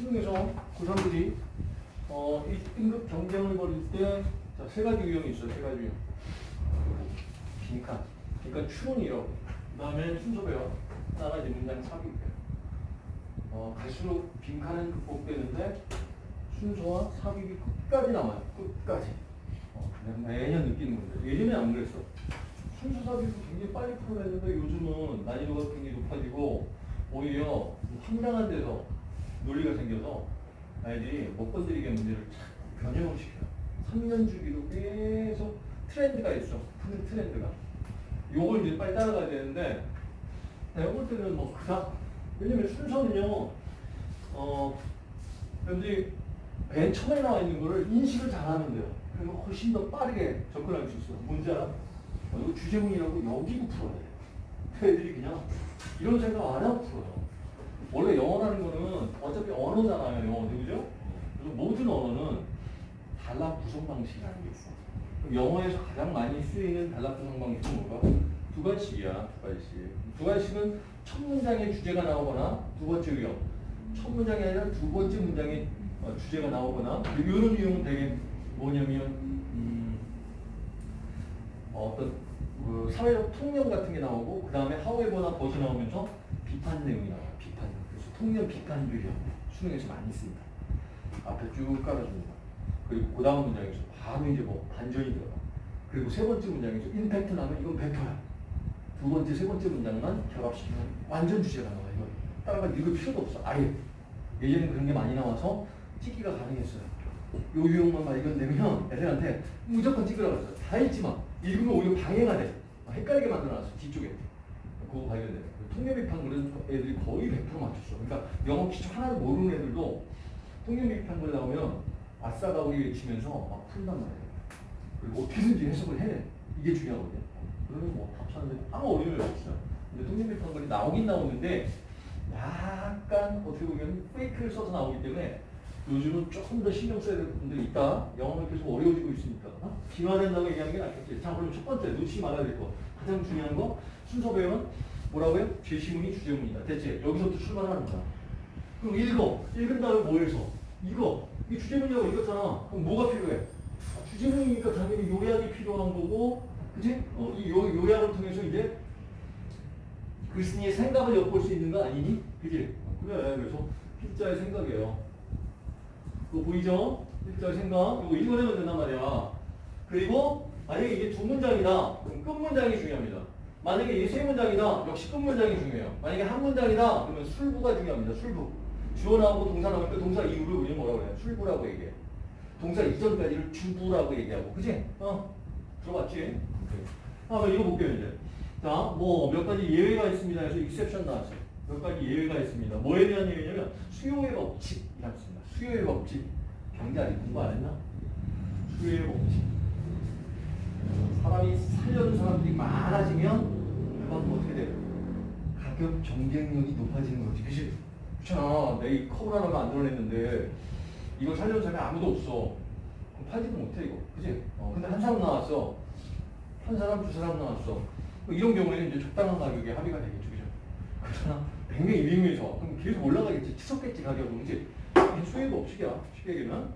수능에서 고3들이 어, 이 등급 경쟁을 벌일 때, 자, 세 가지 유형이 있어요, 세 가지 유형. 빈칸. 그러니까 추론이라고. 그 다음에 순서 배워. 하나가 이제 문장 삽입이에요. 어, 갈수록 빈칸은 극복되는데, 순서와 삽입이 끝까지 남아요. 끝까지. 어, 매년 느끼는 건데. 예전에 안 그랬어. 순서 삽입을 굉장히 빨리 풀어냈는데, 요즘은 난이도가 굉장히 높아지고, 오히려 황당한 데서 논리가 생겨서 아이들이 못 건드리게 문제를 착 변형을 시켜요. 3년 주기로 계속 트렌드가 있어. 푸는 트렌드가. 요걸 이제 빨리 따라가야 되는데, 내가 볼 때는 뭐 그닥, 왜냐면 순서는요, 어, 여러분들이 맨 처음에 나와 있는 거를 인식을 잘 하면 돼요. 그러면 훨씬 더 빠르게 접근할 수 있어요. 뭔지 알아? 어, 이거 주제문이라고 여기고 풀어야 돼. 애들이 그냥 이런 생각 안 하고 풀어요. 원래 영어라는 거는 어차피 언어잖아요, 영어도, 그죠? 그래서 모든 언어는 단락 구성 방식이라는 게 있어. 영어에서 가장 많이 쓰이는 단락 구성 방식은 뭐가? 두 가지씩이야, 두 가지씩. 두 가지씩은 첫 문장에 주제가 나오거나 두 번째 유형. 첫 문장이 아니라 두 번째 문장에 어, 주제가 나오거나 이런 유형은 되게 뭐냐면 음, 어, 어떤 그 사회적 통념 같은 게 나오고 그 다음에 하웨버나 벗이 나오면서 비판 내용이 나와요. 비판. 비판 유형 수능에서 많이 씁니다. 앞에 쭉 깔아줍니다. 그리고 그 다음 문장에서 바로 이제 뭐 반전이 들어가. 그리고 세 번째 문장에서 임팩트 나면 이건 100%야. 두 번째, 세 번째 문장만 결합시키면 완전 주제가 나와. 이거 따라가 읽을 필요도 없어. 아예. 예전에 그런 게 많이 나와서 찍기가 가능했어요. 요 유형만 발견되면 애들한테 무조건 찍으라고 했어요. 다 읽지 마. 읽으면 오히려 방해가 돼. 헷갈리게 만들어놨어. 뒤쪽에. 그거 발견돼. 통념비판 그런 애들이 거의 100% 맞췄어. 그러니까 영어 기초 하나도 모르는 애들도 통념비판 글 나오면 아싸가 우리 외치면서 막 푼단 말이에요. 그리고 어떻게든지 해석을 해내. 이게 중요하거든요. 그러면 뭐 답사는데 아무 어려움이 없어요. 근데 통념비판 글이 나오긴 나오는데 약간 어떻게 보면 페이크를 써서 나오기 때문에 요즘은 조금 더 신경 써야 될 부분들이 있다. 영어가 계속 어려워지고 있으니까. 어? 진화된다고 얘기하는 게 낫겠지. 자, 그럼 첫 번째, 놓치지 말아야 될 거. 가장 중요한 거, 순서 배우면 뭐라고요? 제시문이 주제문이다. 대체 여기서부터 출발하는 거야. 그럼 읽어. 읽은 다음에 뭐 해서? 이거. 이 주제문이라고 읽었잖아. 그럼 뭐가 필요해? 아, 주제문이니까 당연히 요약이 필요한 거고, 그지? 어, 이 요, 요약을 통해서 이제 글쓴이의 생각을 엿볼 수 있는 거 아니니? 그지? 어, 그래. 그래서 필자의 생각이에요. 그거 보이죠? 필자의 생각. 이거 읽어내면 된단 말이야. 그리고 만약에 이게 두 문장이다. 그럼 끝 문장이 중요합니다. 만약에 세 문장이다. 역시 끝 문장이 중요해요. 만약에 한 문장이다. 그러면 술부가 중요합니다. 술부. 주어 나오고 동사 나오니까 동사 이후를 우리는 뭐라고 그래요? 술부라고 얘기해. 동사 이전까지를 주부라고 얘기하고. 그지? 어? 들어봤지? 아, 뭐 이거 볼게요, 이제. 자, 뭐 몇 가지 예외가 있습니다. 해서 익셉션 나왔어요. 몇 가지 예외가 있습니다. 뭐에 대한 예외냐면 수요의 법칙이라고 있습니다. 수요의 법칙. 경제 아직 공부 안 했나? 수요의 법칙. 사람이 살려는 사람들이 많아지면 그만큼 어떻게 돼요? 가격 경쟁력이 높아지는 거지. 그치? 그렇잖아. 내이 컵을 하나가 안 들어냈는데 이걸 살려는 사람이 아무도 없어. 그럼 팔지도 못해 이거. 그치? 어, 근데 한 사람 나왔어. 한 사람, 두 사람 나왔어. 뭐 이런 경우에는 이제 적당한 가격에 합의가 되겠죠. 그죠? 그러나 100명, 200명에서 그럼 계속 올라가겠지. 치솟겠지 가격은. 그치? 수요의 법칙이야. 쉽게 얘기하면.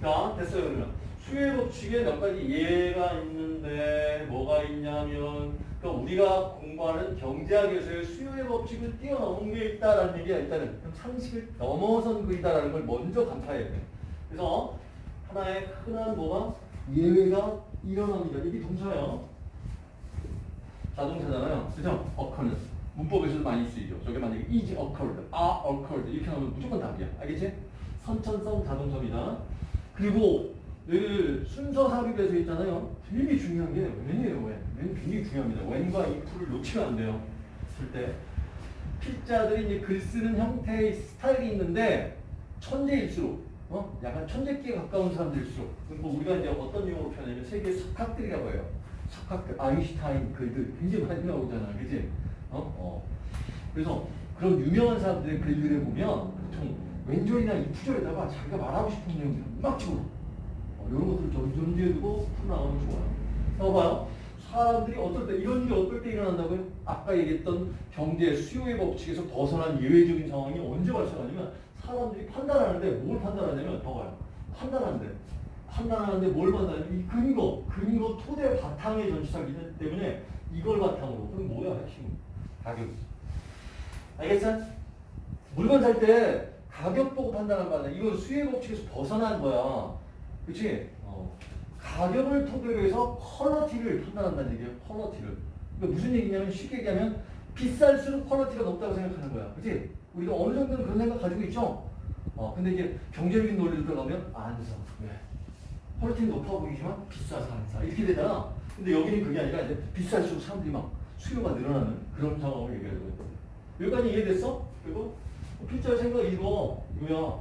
자, 됐어요, 그러면. 수요의 법칙에 몇 가지 예가 있는데, 뭐가 있냐면, 그러니까 우리가 공부하는 경제학에서의 수요의 법칙을 뛰어넘은 게 있다라는 얘기가 일단은 상식을 넘어선 글이다라는 걸 먼저 간파해야 돼. 그래서 하나의 흔한 뭐가 예외가 일어납니다. 이게 동사예요. 자동차잖아요. 그죠? occur는. 문법에서도 많이 쓰이죠. 저게 만약에 is occurred, are occurred 이렇게 나오면 무조건 답이야. 알겠지? 선천성 자동사입니다. 그리고 늘 순서 삽입에서 있잖아요. 되게 중요한 게 when이에요, when. when 굉장히 중요합니다. when과 if를 놓치면 안 돼요. 쓸 때. 필자들이 이제 글 쓰는 형태의 스타일이 있는데 천재일수록 어? 약간 천재기에 가까운 사람들일수록 뭐 우리가 이제 어떤 용어로 표현하냐면 세계 석학들이라고 해요. 석학들, 아인슈타인 글들 굉장히 많이 나오잖아. 그지? 어? 어. 그래서 그런 유명한 사람들의 글들을 보면 보통 왼절이나 이프절에다가 자기가 말하고 싶은 내용을 막 집어 어, 이런 것들을 좀 염두에 두고 풀어나가면 좋아요. 자, 봐요. 사람들이 어떨 때, 이런 일이 어떨 때 일어난다고요? 아까 얘기했던 경제 수요의 법칙에서 벗어난 예외적인 상황이 언제 발생하냐면 사람들이 판단하는데 뭘 판단하냐면 더 가요. 판단하는데 판단하는데 뭘 판단하냐면 이 근거, 근거 토대 바탕의 전치사이기 때문에 이걸 바탕으로 그럼 뭐야 핵심 가격. 알겠어? 물건 살 때 가격 보고 판단한 거 아니야. 이건 수혜 법칙에서 벗어난 거야. 그치? 어. 가격을 토대로 해서 퀄러티를 판단한다는 얘기예요. 퀄러티를. 그러니까 무슨 얘기냐면 쉽게 얘기하면 비쌀수록 퀄러티가 높다고 생각하는 거야. 그치? 우리가 어느 정도는 그런 생각 가지고 있죠? 어, 근데 이제 경제적인 논리로 들어가면 안 사. 왜? 퀄리티는 높아 보이지만 비싸서 안 사. 이렇게 되잖아. 근데 여기는 그게 아니라 이제 비쌀수록 사람들이 막 수요가 늘어나는 그런 상황을 얘기하는 거예요. 여기까지 이해됐어? 그리고 필자 생각 이거 이거야.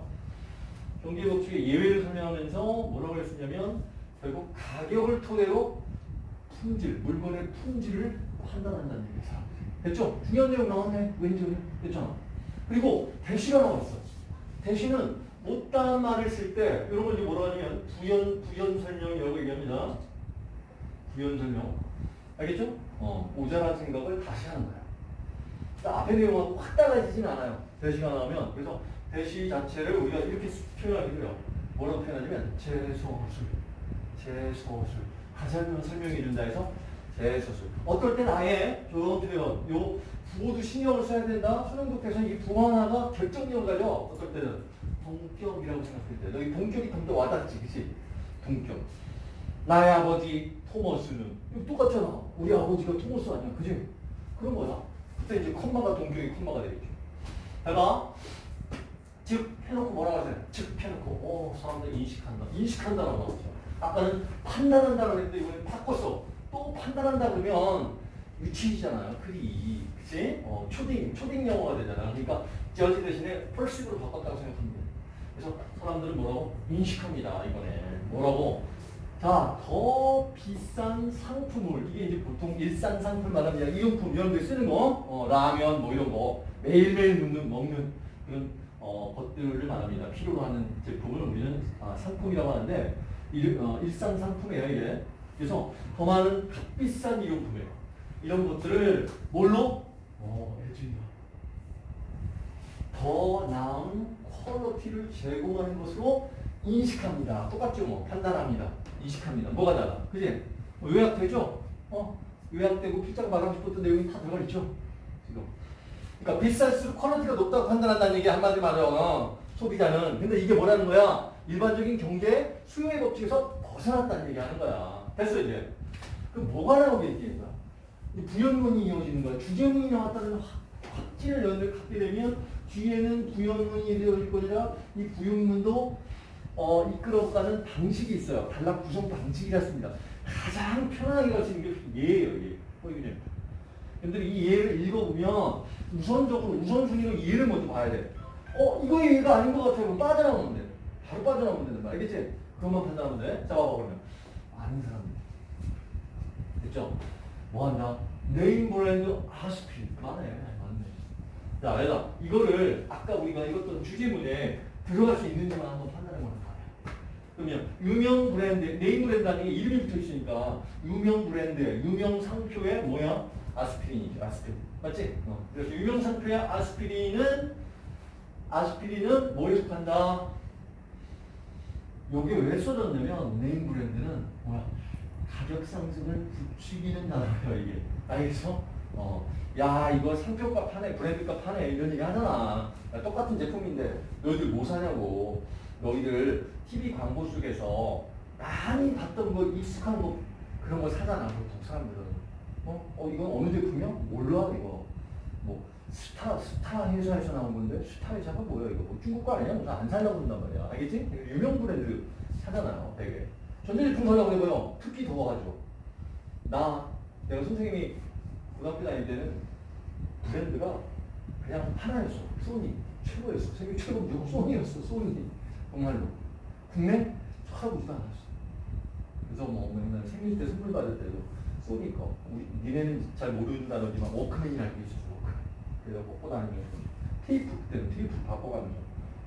경제법칙의 예외를 설명하면서 뭐라고 했었냐면 결국 가격을 토대로 품질, 물건의 품질을 판단한다는. 사람들이. 됐죠? 중요한 내용 나왔네. 왠지 됐잖아. 그리고 대시가 나왔어. 대시는 못다한 말을 쓸 때 이런 걸 이제 뭐라 하냐면 부연 부연 설명이라고 얘기합니다. 부연 설명. 알겠죠? 어, 모자란 생각을 다시 하는 거야. 그러니까 앞에 내용하고 확 달라지진 않아요. 대시가 나오면 그래서 대시 자체를 우리가 이렇게 표현하기도 해요. 뭐라고 표현하냐면 제소술, 제소술. 다시 한번 설명해 준다 해서 제소술. 어떨 땐 아예 표현, 요 부호도 신경을 써야 된다. 수능독해서는 이 부호 하나가 결정력을 가져. 어떨 때는 동격이라고 생각할 때. 너희 동격이 좀 더 와닿지, 그치? 동격. 나의 아버지 토머스는 똑같잖아. 우리 아버지가 토머스 아니야, 그지? 그런 거야. 그때 이제 컴마가 동격이 컴마가 되겠죠. 해봐. 즉 해놓고 뭐라고 하세요? 즉 해놓고 오 사람들 인식한다. 인식한다라고 나오죠. 아까는 판단한다고 했는데 이번엔 바꿨어. 또 판단한다 그러면 유치이잖아요. 글이. 그치? 어, 초딩, 초딩 영어가 되잖아. 그러니까 저지 대신에 perceive로 바꿨다고 생각합니다. 그래서 사람들은 뭐라고? 인식합니다. 이번에. 뭐라고? 자, 더 비싼 상품을 이게 이제 보통 일산 상품 말하면 일용품 이런 데 쓰는 거, 어, 라면 뭐 이런 거 매일매일 먹는 먹는 그런 어, 것들을 말합니다. 필요로 하는 제품을 우리는 아, 상품이라고 하는데 일, 어, 일산 상품이에요 이게. 그래서 더 많은 값비싼 일용품이에요. 이런 것들을 뭘로? 어, LG냐. 더 나은 퀄리티를 제공하는 것으로 인식합니다. 똑같죠 뭐 판단합니다. 인식합니다. 뭐가 달라? 그지? 어, 요약되죠? 어? 요약되고 필자가 말하고 싶었던 내용이 다 들어가 있죠? 그러니까 비쌀수록 quality가 높다고 판단한다는 얘기 한마디 말이야. 소비자는. 근데 이게 뭐라는 거야? 일반적인 경제 수요의 법칙에서 벗어났다는 얘기 하는 거야. 됐어 이제. 그럼 뭐가 나오겠지? 이 부연문이 이어지는 거야. 주제문이 나왔다는 확, 확신을 연을 갖게 되면 뒤에는 부연문이 되어질 거니라 이 부연문도 어, 이끌어가는 방식이 있어요. 단락 구성 방식이라습니다 가장 편하게 갈 수 있는 게 예예요. 예. 보이겠죠? 근데 이 예를 읽어보면 우선적으로 우선순위로 예를 먼저 봐야 돼. 어 이거 예가 아닌 것 같아요. 그럼 빠져나오면 돼. 바로 빠져나오면 된단 말이야. 알겠지? 그것만 판단하면 돼. 자 봐봐 그러면. 아는 사람들. 됐죠? 뭐 한다? name brand aspirin. 맞네. 맞네. 자, 얘들아. 이거를 아까 우리가 읽었던 주제문에 들어갈 수 있는지만 한번 판단해 보는 거야. 그러면 유명 브랜드, name brand라는 게 이름이 붙어 있으니까 유명 브랜드, 유명 상표에 뭐야? 아스피린이죠. 아스피린. 맞지? 어. 그래서 유명 상표의 아스피린은 아스피린은 뭐에 속한다? 요게 왜 써졌냐면 네임 브랜드는 뭐야? 가격 상승을 부추기는 단어예요 이게. 알겠어? 어. 야 이거 상표값 하네 브랜드값 하네 이런 얘기 하잖아. 야, 똑같은 제품인데 너희들 뭐 사냐고. 너희들 TV 광고 속에서 많이 봤던 거 익숙한 거 그런 거 사잖아 보통 사람들은. 어? 어 이건 어느 제품이야? 몰라 이거. 뭐 스타 스타 회사에서 나온 건데 스타 회사가 뭐야 이거? 뭐 중국 거 아니야? 뭐안 살려고 그런단 말이야. 알겠지? 유명 브랜드 사잖아요 되게. 전자제품 사려고 해봐요. 특히 더워가지고. 나 내가 선생님이 고등학교 다닐 때는 브랜드가 그냥 하나였어. 소니 최고였어. 세계 최고 무조건 소니였어. 소니 정말로. 국내 쳐다보지도 않았어. 그래서 뭐 맨날 생일 때 선물 받을 때도 소니 거. 우리 니네는 잘 모른다더니만 워크맨이라는 게 있었어. 워크맨. 그래서 메고 다니면서 테이프 그때는 테이프 바꿔가면서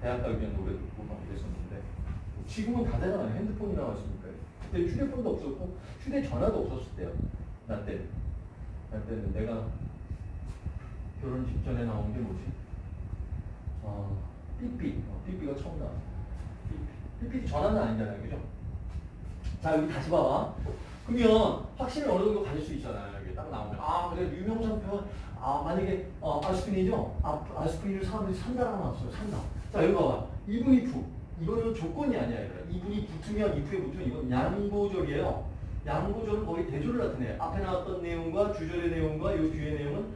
대학 가기 전에 노래 듣고 막 이랬었는데 지금은 다 되잖아요. 핸드폰이 나왔으니까. 그때 휴대폰도 없었고 휴대전화도 없었을 때요. 나 때. 나 때는 내가 결혼 직전에 나온 게 뭐지? 어, 삐삐. 어, 삐삐가 처음 나와. 삐삐. 삐삐 전화는 아니잖아요. 그죠? 자, 여기 다시 봐봐. 그러면 확신을 어느 정도 가질 수 있잖아요. 여기 딱 나오면. 아, 그래. 유명 상표. 아, 만약에 어, 아스피린이죠? 아, 아스피린을 사람들이 산다라고 나왔어요. 산다. 자, 여기 봐봐. even if. 이거는 조건이 아니야. even이 붙으면 if에 붙으면 이건 양보절이에요. 양보절은 거의 대조를 나타내요. 앞에 나왔던 내용과 주절의 내용과 이 뒤의 내용은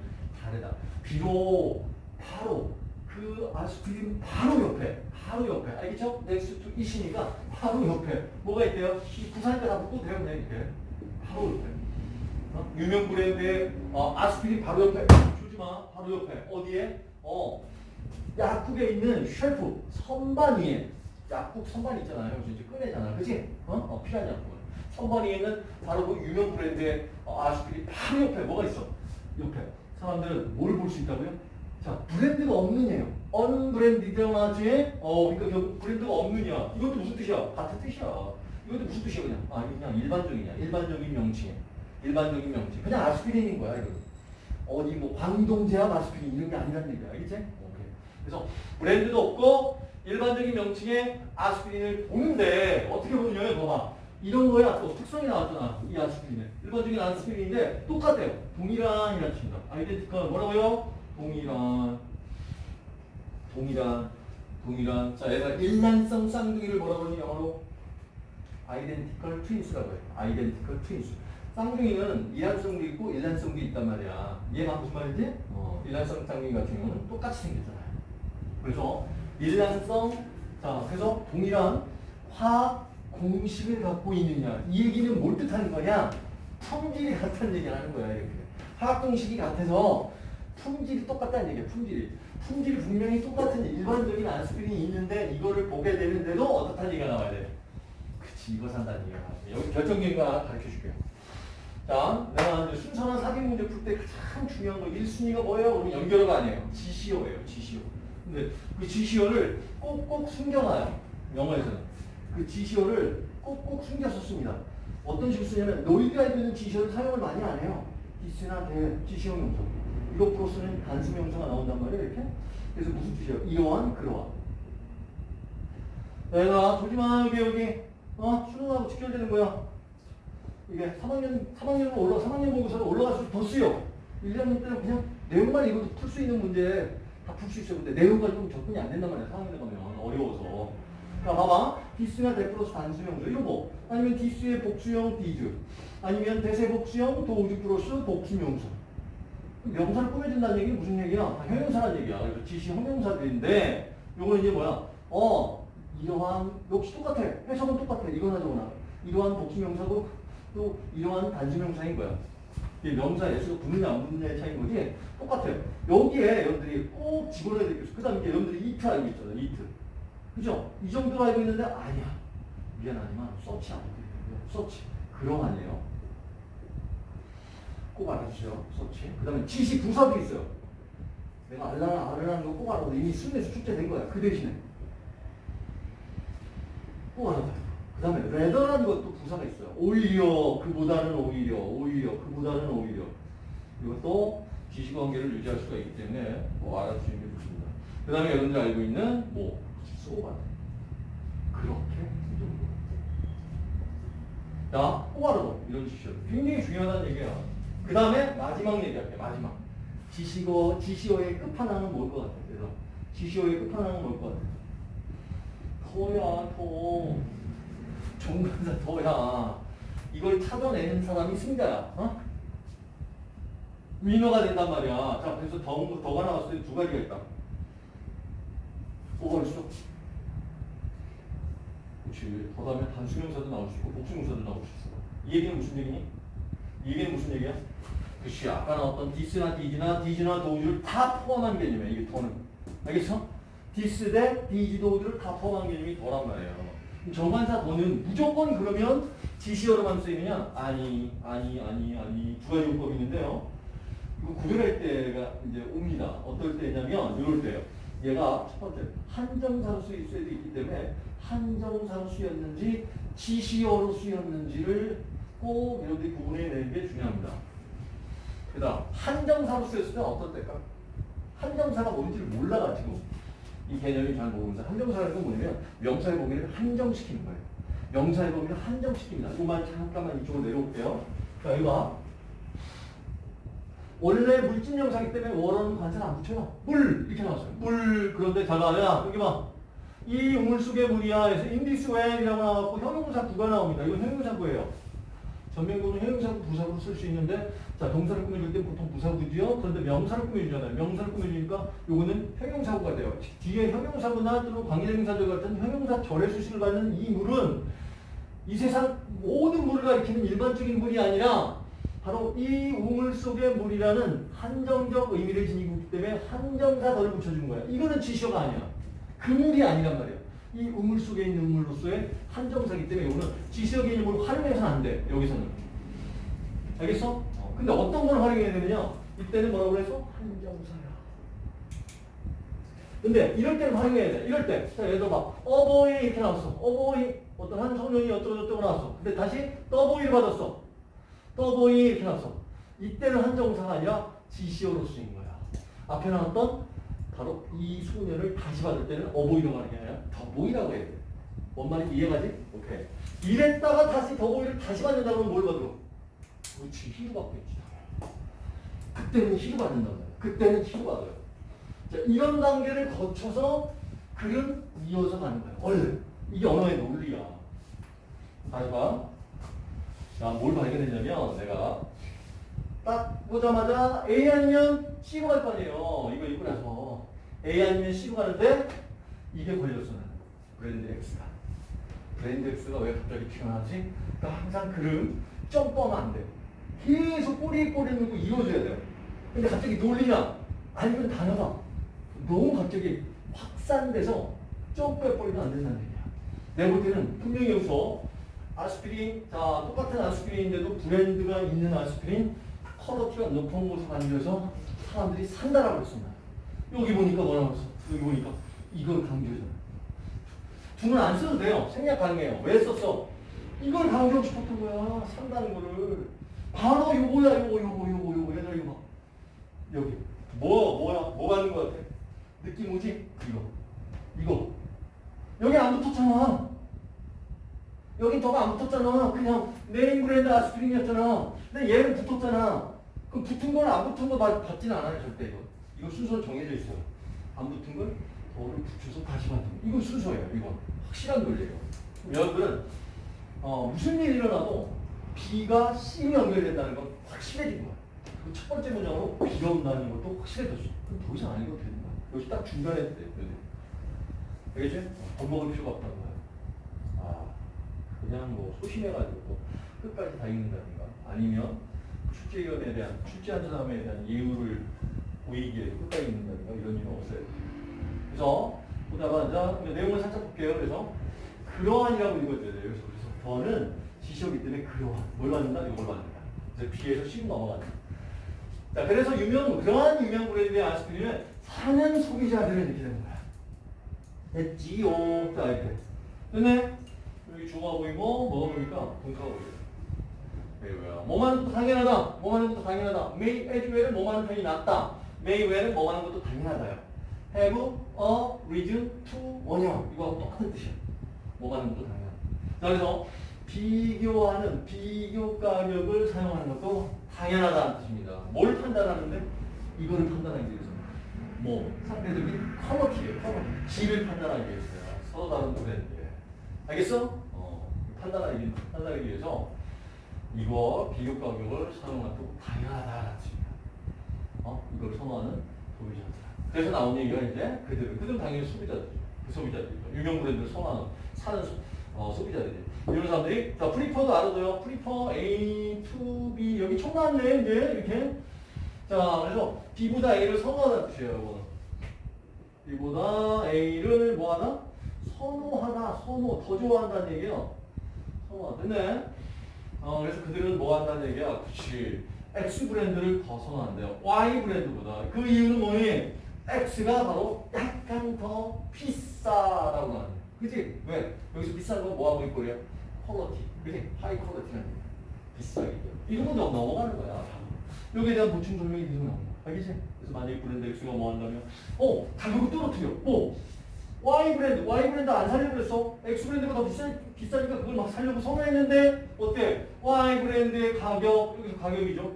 다르다. 비록 바로 그 아스피린 바로 옆에 바로 옆에 알겠죠? next to it이니까 바로 옆에 뭐가 있대요? 이 부산니까 다 붙고 돼요 그냥 이렇게 바로 옆에 어? 유명 브랜드의 어, 아스피린 바로 옆에 주지마 바로 옆에 어디에? 어 약국에 있는 쉘프 선반 위에 약국 선반 있잖아요 그래서 이제 꺼내잖아 그지? 어? 어 필요한 약국은 선반 위에 있는 바로 그 유명 브랜드의 어, 아스피린 바로 옆에 뭐가 있어? 옆에 사람들은 뭘 볼 수 있다고요? 자, 브랜드가 없느냐요. 언브랜디드마즈에 어, 그러니까 브랜드가 없느냐. 이것도 무슨 뜻이야? 같은 뜻이야. 이것도 무슨 뜻이야 그냥? 아, 그냥 일반적이냐. 일반적인 명칭. 일반적인 명칭. 그냥 아스피린인 거야, 이거. 어디 뭐 광동제약 아스피린 이런 게 아니라는 얘기야. 알겠지? 오케이. 그래서 브랜드도 없고 일반적인 명칭의 아스피린을 보는데 어떻게 보느냐면 봐봐. 이런 거에 또 특성이 나왔잖아. 이 아스피린에. 일반적인 아스피린인데 똑같아요. 동일한 이라는 뜻입니다. 아이덴티컬 뭐라고요? 동일한. 동일한. 동일한. 자, 얘가 일란성 쌍둥이를 뭐라고 하니 영어로? 아이덴티컬 트윈스라고 해요. 아이덴티컬 트윈스. 쌍둥이는 일란성도 있고 일란성도 있단 말이야. 얘가 무슨 말이지? 어, 일란성 쌍둥이 같은 경우는 똑같이 생겼잖아요. 그래서 일란성, 자, 그래서 동일한 화학 공식을 갖고 있느냐. 이 얘기는 뭘 뜻하는 거냐? 품질이 같다는 얘기를 하는 거야, 이렇게. 화학 공식이 같아서 품질이 똑같다는 얘기야, 품질이. 품질이 분명히 똑같은 일반적인 아스피린이 있는데 이거를 보게 되는데도 어떻다는 얘기가 나와야 돼. 그치, 이거 산다는 얘기가 나와야 돼. 여기 결정적인 거 하나 가르쳐 줄게요. 자, 내가 이제 순서나 사기 문제 풀 때 가장 중요한 거 1순위가 뭐예요? 그러면 연결어가 아니에요. 지시어예요, 지시어. 근데 그 지시어를 꼭꼭 숨겨놔요. 영어에서는. 그 지시어를 꼭꼭 숨겨서 씁니다. 어떤 식으로 쓰냐면 알고 있는 지시어를 사용을 많이 안 해요. this나 that 지시어 명사. 이거 플러스는 단수 명사가 나온단 말이에요. 이렇게. 그래서 무슨 뜻이에요? 이러한 그러한. 내가 조지마 여기 여기 어 수능하고 직결되는 거야. 이게 3학년 3학년으로 올라 3학년 보고서는 올라갈수록 더 쓰여. 1학년 때는 그냥 내용만 읽어도 풀 수 있는 문제 다 풀 수 있어요. 근데 내용 가지고 접근이 안 된단 말이야. 3학년에 가면 어려워서. 자, 봐봐. this가 that 플러스 단수명사. 이런 거. 아니면 this의 복수형 these. 아니면 대세 복수형 도우즈 플러스 복수명사. 명사를 꾸며준다는 얘기는 무슨 얘기야? 다 형용사라는 얘기야. 그래서 지시 형용사들인데, 요거는 이제 뭐야? 어, 이러한, 역시 똑같아. 해석은 똑같아. 이거나 저거나. 이러한 복수명사고, 또 이러한 단수명사인 거야. 이 명사 예수가 붙느냐 안 붙느냐의 차이인 거지? 똑같아요. 여기에 여러분들이 꼭 집어넣어야 되겠어. 그 다음에 여러분들이 이트 알고 있잖아. 이트. 그죠? 이 정도로 알고 있는데 아니야. 미안하지만 such 안 해요. such. 그럼 아니에요. 꼭 알아주세요. such. 그 다음에 지시 부사도 있어요. 내가 알라나 알라는 거 꼭 알아도 이미 수능에서 출제된 거야. 그 대신에. 꼭 알아둬. 그 다음에 rather라는 것도 부사가 있어요. 오히려, 그보다는 오히려, 오히려, 그보다는 오히려. 이것도 지시관계를 유지할 수가 있기 때문에 뭐 알아주시는 게 좋습니다. 그 다음에 여러분들 알고 있는 뭐 소가 그렇게 자, 꼬아르도 이런 지시어 굉장히 중요하다는 얘기야. 그 다음에 마지막 얘기할게 마지막. 지시어 지시어의 끝판왕은 뭘 것 같아? 그래서 지시어의 끝판왕은 뭘 것 같아? 더야 더. 종간사 더야. 이걸 찾아내는 사람이 승자야. 어? winner가 된단 말이야. 자, 그래서 the, the가 나왔을 때 두 가지가 있다. 뭐가 있어? 그렇지. the 다음에 단수명사도 나올 수 있고 복수명사도 나올 수 있어. 이 얘기는 무슨 얘기니? 이 얘기는 무슨 얘기야? 그렇지. 아까 나왔던 디스나 디지나 디지나 도우즈를 다 포함한 개념이야. 이게 the는. 알겠어? this that these those를 다 포함한 개념이 the란 말이에요. 정관사 the는 무조건 그러면 지시어로만 쓰이느냐? 아니, 아니, 아니, 아니. 두 가지 용법이 있는데요. 이거 구별할 때가 이제 옵니다. 어떨 때냐면 이럴 때요. 얘가 첫 번째 한정사로 쓰일 수도 있기 때문에 한정사로 쓰였는지 지시어로 쓰였는지를 꼭 여러분들이 구분해내는 게 중요합니다. 그 다음 한정사로 쓰였을 때 어떨 때일까? 한정사가 뭔지를 몰라가지고 이 개념이 잘 모르면서 한정사라는 건 뭐냐면 명사의 범위를 한정시키는 거예요. 명사의 범위를 한정시킵니다. 이거만 잠깐만 이쪽으로 내려올게요. 자, 이거 봐. 원래 물질 명사기 때문에 원어는 관사를 안 붙여요. 물 이렇게 나왔어요. 물 그런데 잘 나와야 여기 봐. 이 우물 속의 물이야. in this well이라고 나왔고 형용사 구가 나옵니다. 이건 형용사 구예요. 전명구는 형용사구 부사구로 쓸 수 있는데 자 동사를 꾸며줄 때 보통 부사구지요. 그런데 명사를 꾸며주잖아요. 명사를 꾸며주니까 요거는 형용사구가 돼요. 뒤에 형용사구나 또는 관계대명사절 같은 형용사 절의 수식을 받는 이 물은 이 세상 모든 물을 가리키는 일반적인 물이 아니라 바로 이 우물 속의 물이라는 한정적 의미를 지니고 있기 때문에 한정사 덜을 붙여준 거야. 이거는 지시어가 아니야. 그 물이 아니란 말이야. 이 우물 속에 있는 물로서의 한정사기 때문에 이거는 지시어 개념을 활용해서는 안 돼. 여기서는. 알겠어? 어, 근데 어떤 걸 활용해야 되느냐? 이때는 뭐라고 그래서? 한정사야. 근데 이럴 때는 활용해야 돼. 이럴 때. 자, 예를 들어 봐. 어버이 이렇게 나왔어. 어버이. 어떤 한 청년이 어쩌고저쩌고 나왔어. 근데 다시 떠보이를 받았어. 떠보이 이렇게 나왔어. 이때는 한정사가 아니라 지시어로 쓰인 거야. 앞에 나왔던 바로 이 소년을 다시 받을 때는 어보이로 가는 게 아니라 더보이라고 해야 돼. 뭔 말인지 이해가지? 오케이. 이랬다가 다시 더보이를 다시 받는다 그러면 뭘 받어? 그렇지, 히로 받겠지. 그때는 히로 받는단 말이야. 그때는 히로 받아요. 자, 이런 단계를 거쳐서 글은 이어서 가는 거야. 원래. 이게 언어의 논리야. 다시 봐. 자, 뭘 발견했냐면 내가 딱 보자마자 A 아니면 C로 갈 거 아니에요. 이거 읽고 나서 A 아니면 C로 가는데 이게 나는. 브랜드 X가. 브랜드 X가 왜 갑자기 튀어나오지? 그러니까 항상 글은 점프하면 안 돼. 계속 꼬리에 꼬리 물고 이어져야 돼요. 근데 갑자기 논리나 아니면 단어가 너무 갑자기 확산돼서 점프해버리면 안 된다는 얘기야. 내가 볼 때는 분명히 여기서 아스피린, 자, 똑같은 아스피린인데도 브랜드가 있는 아스피린, 퀄러티가 높은 곳에 앉아서 사람들이 산다라고 했습니다. 여기 보니까 뭐라고 했어? 여기 보니까 이걸 강조해줘요. 두는 안 써도 돼요. 생략 가능해요. 왜 썼어? 이걸 강조하고 싶었던 거야. 산다는 거를. 바로 요거야, 요거, 요거, 요거, 요거. 얘들아, 이거 봐. 여기. 뭐, 뭐야? 뭐 받는 거 같아? 느낌 오지? 이거. 이거. 여기 안 붙었잖아. 여기 더가 안 붙었잖아. 그냥 네임 브랜드 아스피린이었잖아. 근데 얘는 붙었잖아. 그럼 붙은 걸안 붙은 거 받, 받지는 않아요, 절대 이거. 이거 순서 정해져 있어요. 안 붙은 걸 더를 붙여서 다시 거. 이거 순서예요, 이거. 확실한 논리예요. 여러분은 어, 무슨 일이 일어나도 B가 C로 연결된다는 건 확실해진. 그첫 번째 문장으로 B가 온다는 것도 확실해졌어. 그럼 더 이상 안 읽어도 되는 거야. 여기 딱 중간에 돼. 알겠지? 겁먹을 필요가 없다는 거야. 아, 그냥 뭐 소심해가지고 끝까지 다 읽는다든가 아니면 출제위원에 대한 출제한 사람에 대한 예우를 위해 끝까지 읽는다든가 이런 일은 없어요. 그래서 보다가 자 이제 내용을 살짝 볼게요. 그래서 그러한이라고 읽어줘야 돼요. 그래서 그래서 더는 지시어기 때문에 그러한 뭘 받는다 이걸 받는다. 그래서 B에서 C로 넘어간다. 자 그래서 유명 그러한 유명 브랜드의 아이스크림은 사는 소비자들은 이렇게 되는 거야. 했지요. 자 이렇게. 됐네? 여기 주어가 보이고 뭐가 보니까 동사가 보여요. 왜요? 뭐만 것도 당연하다. 뭐만 것도 당연하다. as well은 뭐만 하는 편이 낫다. May well은 뭐만 하는 것도 당연하다요. have a reason to 원형 이거하고 똑같은 뜻이야. 뭐만 하는 것도 당연하다. 자 그래서 비교하는 비교 가격을 사용하는 것도 당연하다는 뜻입니다. 뭘 판단하는데? 이거를 판단하기 위해서. 뭐 상대적인 quality예요. quality. 질을 판단하기 위해서요. 서로 다른 브랜드. 알겠어? 어, 판단하기, 판단하기 위해서 이거 비교 가격을 사용하는 것도 당연하다는 뜻입니다. 어? 이걸 선호하는 소비자들. 그래서 나온 얘기가 이제 그들은, 그들은 당연히 소비자들이죠. 그 소비자들이죠. 유명 브랜드를 선호하는, 사는 소, 어, 소비자들이 이런 사람들이, 자, 프리퍼도 알아둬요. 프리퍼 A to B. 여기 총 나왔네, 이제, 이렇게. 자, 그래서 B보다 A를 선호하는 뜻이에요, 이거는. B보다 A를 뭐하나? 선호하다, 선호, 더 좋아한다는 얘기예요. 선호하다. 됐네. 어, 그래서 그들은 뭐 한다는 얘기야? 그치. X 브랜드를 더 선호한대요. Y 브랜드보다. 그 이유는 뭐니? X가 바로 약간 더 비싸다고 하는. 그치? 왜? 여기서 비싼 건 뭐하고 있고 그래요? quality. 그치? high quality라는 거야. 비싸게. 이런 건 넘- 넘어가는 거야. 여기에 대한 보충 설명이 계속 나오는 거야. 알겠지? 그래서 만약에 브랜드 X가 뭐 한다면, 어, 가격을 떨어뜨려. 뭐? Y 브랜드, Y 브랜드 안 살려고 그랬어. X 브랜드가 더 비싸, 비싸니까 그걸 막 살려고 선호했는데 어때? Y 브랜드의 가격, 여기서 가격이죠.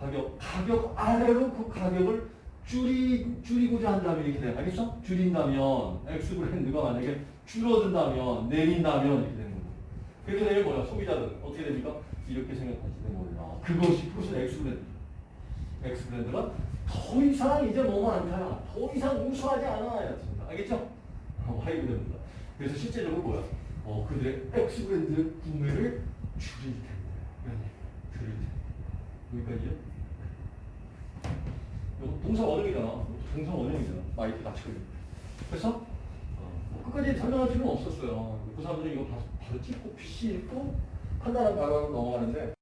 가격, 가격 아래로 그 가격을 줄이, 줄이고자 한다면 이렇게 돼. 알겠어? 줄인다면, X 브랜드가 만약에 줄어든다면, 내린다면 이렇게 되는 거고. 그렇게 되면 뭐야? 소비자들은 어떻게 됩니까? 이렇게 생각하시는 거예요. 그것이 프로스 X 브랜드. X 브랜드가 더 이상 이제 너무 많다. 더 이상 우수하지 않아. 알겠죠? 어, Y 브랜드다. 그래서 실제적으로 뭐야? 어, 그들의 X 브랜드 구매를 줄일 텐데. 얘기. 줄일 텐데. 여기까지요? 이거 동사 원형이잖아. 동사 원형이잖아. 마이크 낮추고. 그래서 어, 뭐 끝까지 설명할 필요는 없었어요. 그 사람들이 이거 바로, 바로 찍고 PC 읽고 바로 넘어가는데